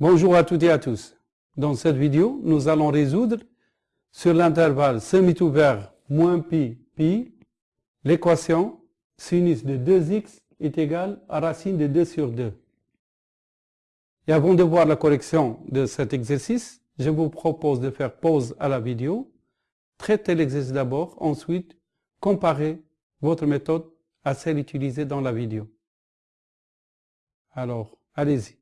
Bonjour à toutes et à tous. Dans cette vidéo, nous allons résoudre sur l'intervalle semi-ouvert moins pi pi l'équation sinus de 2x est égal à racine de 2 sur 2. Et avant de voir la correction de cet exercice, je vous propose de faire pause à la vidéo, traiter l'exercice d'abord, ensuite comparer votre méthode à celle utilisée dans la vidéo. Alors, allez-y.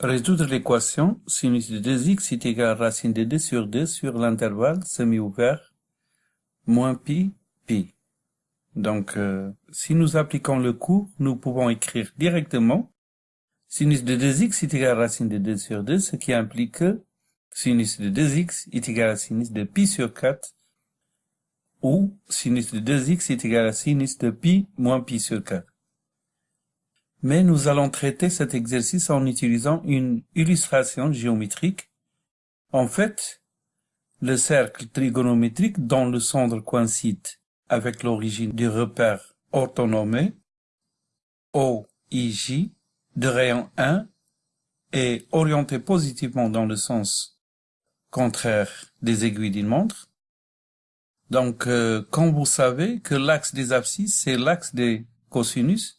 Résoudre l'équation sinus de 2x est égal à racine de 2 sur 2 sur l'intervalle semi-ouvert moins pi pi. Donc, euh, si nous appliquons le cours, nous pouvons écrire directement sinus de 2x est égal à racine de 2 sur 2, ce qui implique que sinus de 2x est égal à sinus de pi sur 4 ou sinus de 2x est égal à sinus de pi moins pi sur 4 mais nous allons traiter cet exercice en utilisant une illustration géométrique. En fait, le cercle trigonométrique dont le centre coïncide avec l'origine du repère orthonomé OIJ de rayon 1 est orienté positivement dans le sens contraire des aiguilles d'une montre. Donc, euh, quand vous savez que l'axe des abscisses, c'est l'axe des cosinus,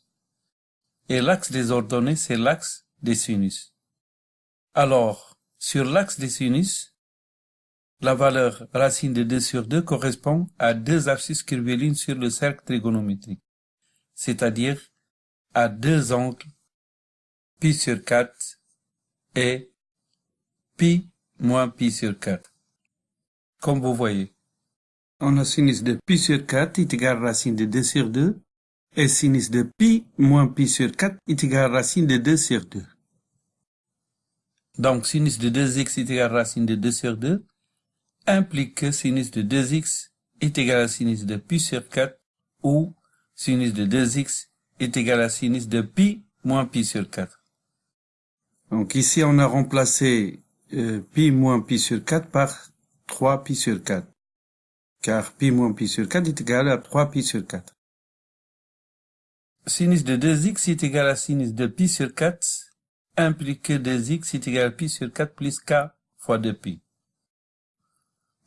et l'axe des ordonnées, c'est l'axe des sinus. Alors, sur l'axe des sinus, la valeur racine de 2 sur 2 correspond à deux abscisses curviligne sur le cercle trigonométrique, c'est-à-dire à deux angles pi sur 4 et pi moins pi sur 4. Comme vous voyez, on a sinus de pi sur 4 est égal à racine de 2 sur 2 et sinus de pi moins pi sur 4 est égal à racine de 2 sur 2. Donc sinus de 2x est égal à racine de 2 sur 2 implique que sinus de 2x est égal à sinus de pi sur 4 ou sinus de 2x est égal à sinus de pi moins pi sur 4. Donc ici on a remplacé euh, pi moins pi sur 4 par 3 pi sur 4. Car pi moins pi sur 4 est égal à 3 pi sur 4 sinus de 2x est égal à sinus de pi sur 4 implique que 2x est égal à pi sur 4 plus k fois 2pi.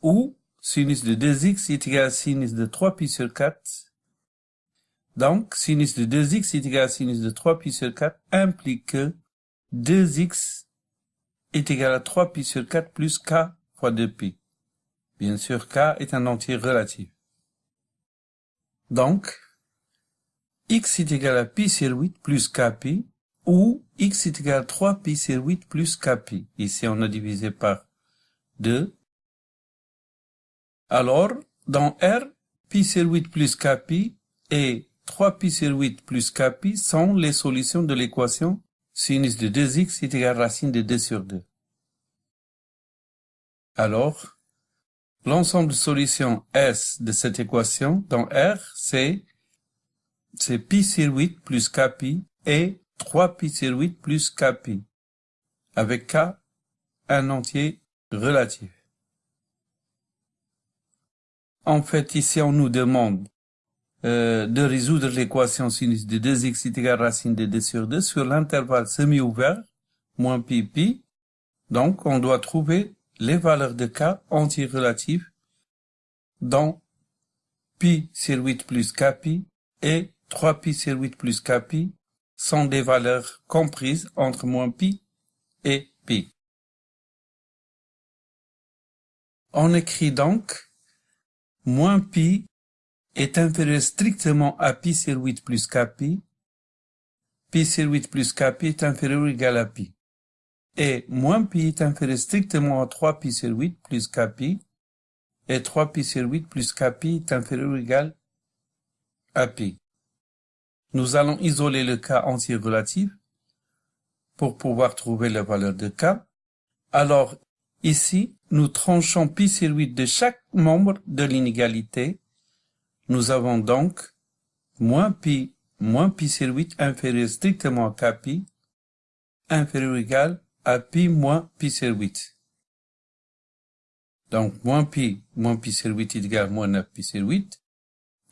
Ou sinus de 2x est égal à sinus de 3pi sur 4. Donc, sinus de 2x est égal à sinus de 3pi sur 4 implique que 2x est égal à 3pi sur 4 plus k fois 2pi. Bien sûr, k est un entier relatif. Donc, x est égal à pi sur 8 plus kpi, ou x est égal à 3 pi sur 8 plus kpi. Ici, on a divisé par 2. Alors, dans R, pi sur 8 plus kpi et 3 pi sur 8 plus kpi sont les solutions de l'équation sinus de 2x est égal à racine de 2 sur 2. Alors, l'ensemble de solutions S de cette équation dans R, c'est c'est pi sur 8 plus kpi et 3 pi sur 8 plus kpi, avec k un entier relatif. En fait, ici, on nous demande euh, de résoudre l'équation sinus de 2x est égal à racine de 2 sur 2 sur l'intervalle semi-ouvert, moins pi pi. Donc, on doit trouver les valeurs de k entiers relatifs dans pi sur 8 plus kpi et 3pi sur 8 plus kpi sont des valeurs comprises entre moins pi et pi. On écrit donc moins pi est inférieur strictement à pi sur 8 plus kpi, pi sur 8 plus kpi est inférieur ou égal à pi, et moins pi est inférieur strictement à 3 pi sur 8 plus kpi, et 3 pi sur 8 plus kpi est inférieur ou égal à pi. Nous allons isoler le cas entier relatif pour pouvoir trouver la valeur de k. Alors, ici, nous tranchons pi sur 8 de chaque membre de l'inégalité. Nous avons donc moins pi moins pi sur 8 inférieur strictement à k pi inférieur ou égal à pi moins pi sur 8. Donc, moins pi moins pi sur 8 est égal à moins 9 pi sur 8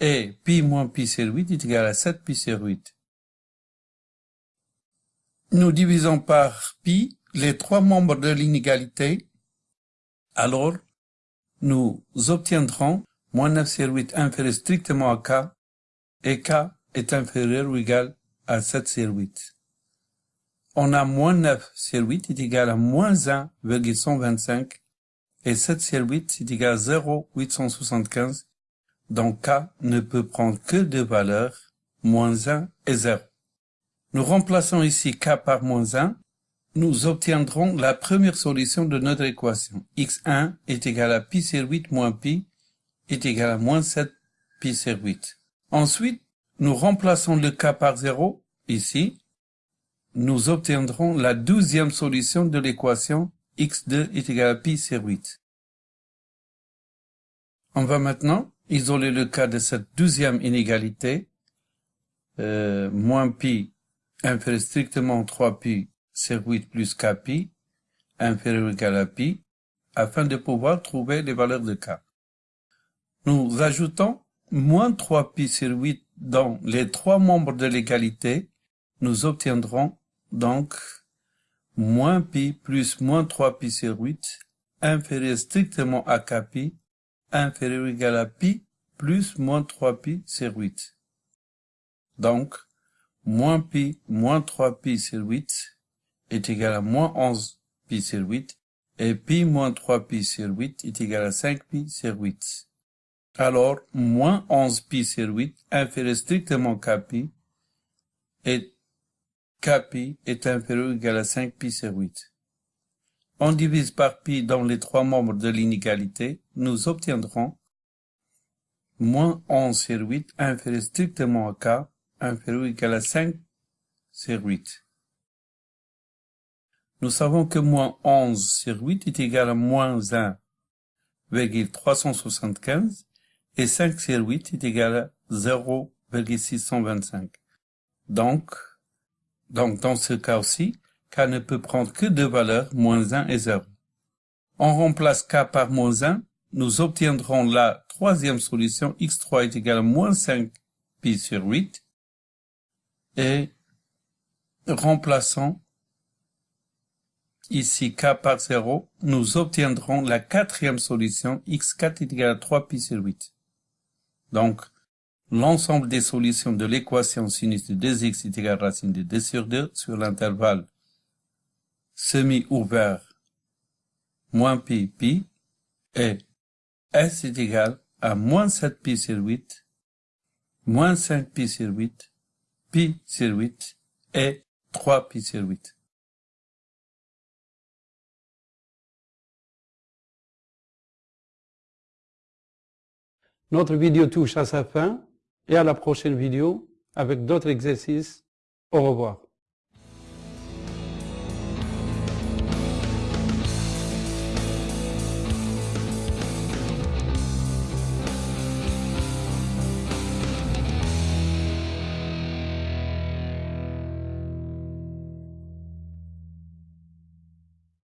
et pi moins pi sur 8 est égal à 7 pi sur 8. nous divisons par pi les trois membres de l'inégalité, alors nous obtiendrons moins 9 sur 8 inférieur strictement à k, et k est inférieur ou égal à 7 sur 8. On a moins 9 sur 8 est égal à moins 1,125 et 7 sur 8 est égal à 0,875. Donc k ne peut prendre que deux valeurs, moins 1 et 0. Nous remplaçons ici k par moins 1. Nous obtiendrons la première solution de notre équation. x1 est égal à pi sur 8 moins pi est égal à moins 7 pi sur 8. Ensuite, nous remplaçons le k par 0 ici. Nous obtiendrons la douzième solution de l'équation x2 est égal à pi sur 8. On va maintenant isoler le cas de cette douzième inégalité. Euh, moins pi inférieur strictement 3 pi sur 8 plus k pi inférieur ou égal à pi afin de pouvoir trouver les valeurs de k. Nous ajoutons moins 3 pi sur 8 dans les trois membres de l'égalité. Nous obtiendrons donc moins pi plus moins 3 pi sur 8 inférieur strictement à k pi inférieur ou égal à pi plus moins 3 pi sur 8. Donc, moins pi moins 3 pi sur 8 est égal à moins 11 pi sur 8 et pi moins 3 pi sur 8 est égal à 5 pi sur 8. Alors, moins 11 pi sur 8 inférieur strictement kpi et kpi est inférieur ou égal à 5 pi sur 8. On divise par pi dans les trois membres de l'inégalité, nous obtiendrons moins 11 sur 8 inférieur strictement à k inférieur ou égal à 5 sur 8. Nous savons que moins 11 sur 8 est égal à moins 1,375 et 5 sur 8 est égal à 0,625. Donc, donc dans ce cas aussi, k ne peut prendre que deux valeurs, moins 1 et 0. On remplace k par moins 1, nous obtiendrons la troisième solution, x3 est égal à moins 5 pi sur 8, et remplaçons ici k par 0, nous obtiendrons la quatrième solution, x4 est égal à 3 pi sur 8. Donc, l'ensemble des solutions de l'équation sinus de 2x est égal à racine de 2 sur 2 sur l'intervalle semi-ouvert moins pi pi et s est égal à moins 7 pi sur 8, moins 5 pi sur 8, pi sur 8 et 3 pi sur 8. Notre vidéo touche à sa fin et à la prochaine vidéo avec d'autres exercices. Au revoir.